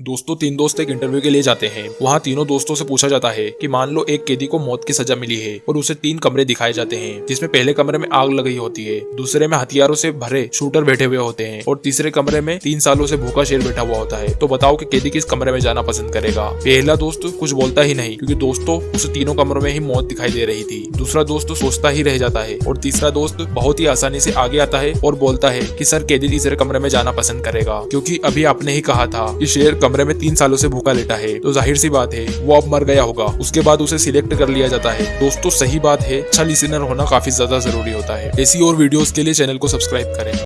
दोस्तों, तीन दोस्त एक इंटरव्यू के लिए जाते हैं। वहाँ तीनों दोस्तों से पूछा जाता है कि मान लो एक कैदी को मौत की सजा मिली है और उसे तीन कमरे दिखाए जाते हैं, जिसमें पहले कमरे में आग लगी होती है, दूसरे में हथियारों से भरे शूटर बैठे हुए होते हैं और तीसरे कमरे में तीन सालों से भूखा शेर बैठा हुआ होता है। तो बताओ की कैदी किस कमरे में जाना पसंद करेगा। पहला दोस्त कुछ बोलता ही नहीं, क्यूँकी दोस्तों उसे तीनों कमरों में ही मौत दिखाई दे रही थी। दूसरा दोस्त सोचता ही रह जाता है और तीसरा दोस्त बहुत ही आसानी से आगे आता है और बोलता है की, सर, कैदी तीसरे कमरे में जाना पसंद करेगा, क्यूँकी अभी आपने ही कहा था की शेर कमरे में तीन सालों से भूखा लेटा है। तो ज़ाहिर सी बात है, वो अब मर गया होगा। उसके बाद उसे सिलेक्ट कर लिया जाता है। दोस्तों, सही बात है अच्छा लिसनर होना काफ़ी ज़्यादा ज़रूरी होता है। ऐसी और वीडियोस के लिए चैनल को सब्सक्राइब करें।